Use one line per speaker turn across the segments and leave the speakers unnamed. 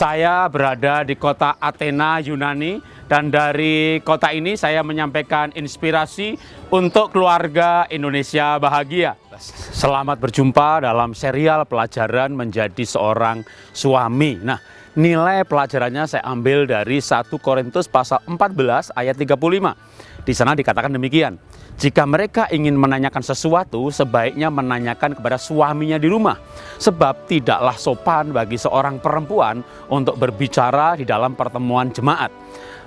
Saya berada di kota Athena, Yunani, dan dari kota ini saya menyampaikan inspirasi untuk keluarga Indonesia bahagia. Selamat berjumpa dalam serial pelajaran menjadi seorang suami. Nah, nilai pelajarannya saya ambil dari 1 Korintus pasal 14 ayat 35. Di sana dikatakan demikian. Jika mereka ingin menanyakan sesuatu, sebaiknya menanyakan kepada suaminya di rumah. Sebab tidaklah sopan bagi seorang perempuan untuk berbicara di dalam pertemuan jemaat.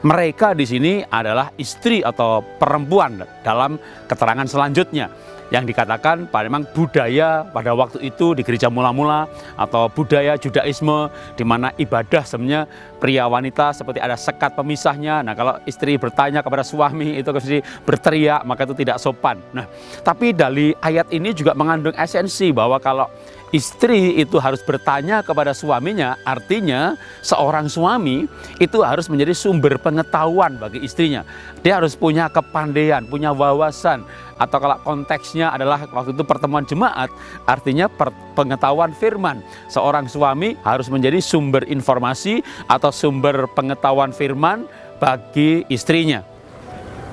Mereka di sini adalah istri atau perempuan dalam keterangan selanjutnya yang dikatakan memang budaya pada waktu itu di gereja mula-mula atau budaya Judaisme di mana ibadah sebenarnya pria wanita seperti ada sekat pemisahnya. Nah, kalau istri bertanya kepada suami itu pasti berteriak maka itu tidak sopan. Nah, tapi dari ayat ini juga mengandung esensi bahwa kalau istri itu harus bertanya kepada suaminya, artinya seorang suami itu harus menjadi sumber pengetahuan bagi istrinya. Dia harus punya kepandaian, punya wawasan, atau kalau konteksnya adalah waktu itu pertemuan jemaat, artinya pengetahuan firman. Seorang suami harus menjadi sumber informasi atau sumber pengetahuan firman bagi istrinya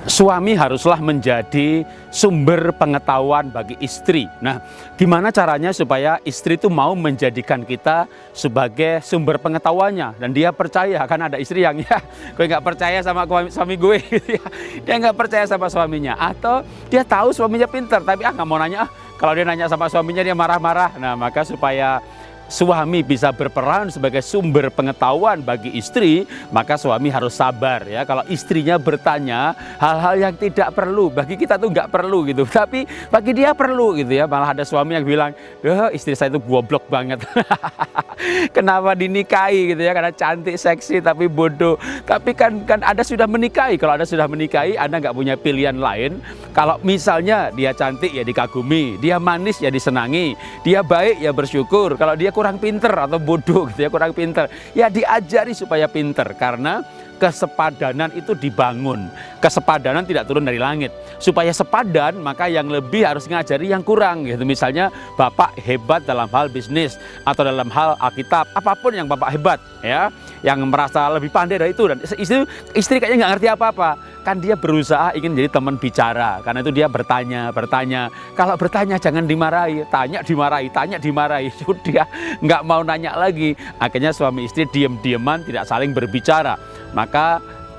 suami haruslah menjadi sumber pengetahuan bagi istri. Nah, gimana caranya supaya istri itu mau menjadikan kita sebagai sumber pengetahuannya dan dia percaya kan ada istri yang ya gue nggak percaya sama suami gue gitu ya. dia nggak percaya sama suaminya atau dia tahu suaminya pinter tapi ah nggak mau nanya ah kalau dia nanya sama suaminya dia marah-marah. Nah, maka supaya suami bisa berperan sebagai sumber pengetahuan bagi istri, maka suami harus sabar ya. Kalau istrinya bertanya hal-hal yang tidak perlu, bagi kita tuh nggak perlu gitu. Tapi bagi dia perlu gitu ya. Malah ada suami yang bilang, "Duh, istri saya itu goblok banget." Kenapa dinikahi gitu ya? Karena cantik, seksi tapi bodoh. Tapi kan kan Anda sudah menikahi. Kalau Anda sudah menikahi, Anda nggak punya pilihan lain. Kalau misalnya dia cantik ya dikagumi, dia manis ya disenangi, dia baik ya bersyukur. Kalau dia kurang pinter atau bodoh gitu ya, kurang pinter. Ya diajari supaya pinter karena kesepadanan itu dibangun. Kesepadanan tidak turun dari langit. Supaya sepadan, maka yang lebih harus ngajari yang kurang. Gitu. Misalnya Bapak hebat dalam hal bisnis atau dalam hal Alkitab, apa pun yang Bapak hebat ya, yang merasa lebih pandai dari itu dan istri istri kayaknya nggak ngerti apa-apa kan dia berusaha ingin jadi teman bicara karena itu dia bertanya bertanya kalau bertanya jangan dimarahi tanya dimarahi tanya dimarahi sudah nggak mau nanya lagi akhirnya suami istri diem-dieman tidak saling berbicara maka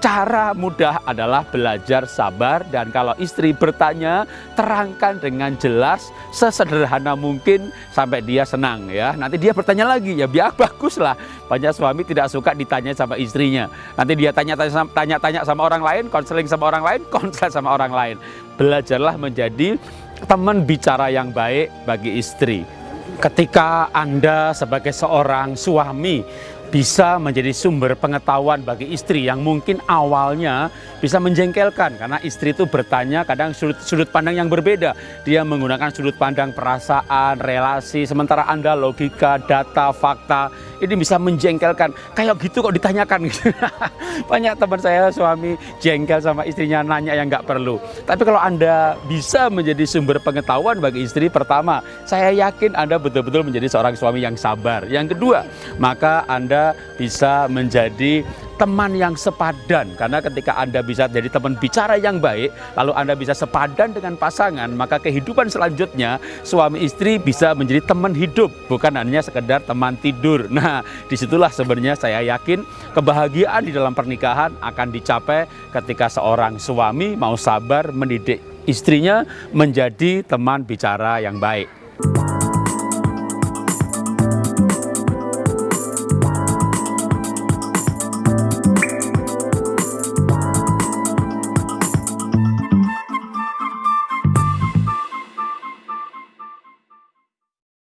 cara mudah adalah belajar sabar dan kalau istri bertanya terangkan dengan jelas sesederhana mungkin sampai dia senang ya. Nanti dia bertanya lagi ya biar bagus lah banyak suami tidak suka ditanya sama istrinya. Nanti dia tanya-tanya tanya-tanya sama orang lain konseling sama orang lain konseling sama orang lain. Belajarlah menjadi teman bicara yang baik bagi istri. Ketika Anda sebagai seorang suami bisa menjadi sumber pengetahuan bagi istri yang mungkin awalnya bisa menjengkelkan karena istri itu bertanya kadang sudut, sudut pandang yang berbeda. Dia menggunakan sudut pandang perasaan, relasi, sementara Anda logika, data, fakta ini bisa menjengkelkan. Kayak gitu kok ditanyakan. Banyak teman saya suami jengkel sama istrinya nanya yang nggak perlu. Tapi kalau Anda bisa menjadi sumber pengetahuan bagi istri pertama, saya yakin Anda betul-betul menjadi seorang suami yang sabar. Yang kedua, maka Anda bisa menjadi teman yang sepadan. Karena ketika Anda bisa jadi teman bicara yang baik lalu Anda bisa sepadan dengan pasangan maka kehidupan selanjutnya suami istri bisa menjadi teman hidup. Bukan hanya sekedar teman tidur. Nah di situlah sebenarnya saya yakin kebahagiaan di dalam pernikahan akan dicapai ketika seorang suami mau sabar mendidik istrinya menjadi teman bicara yang baik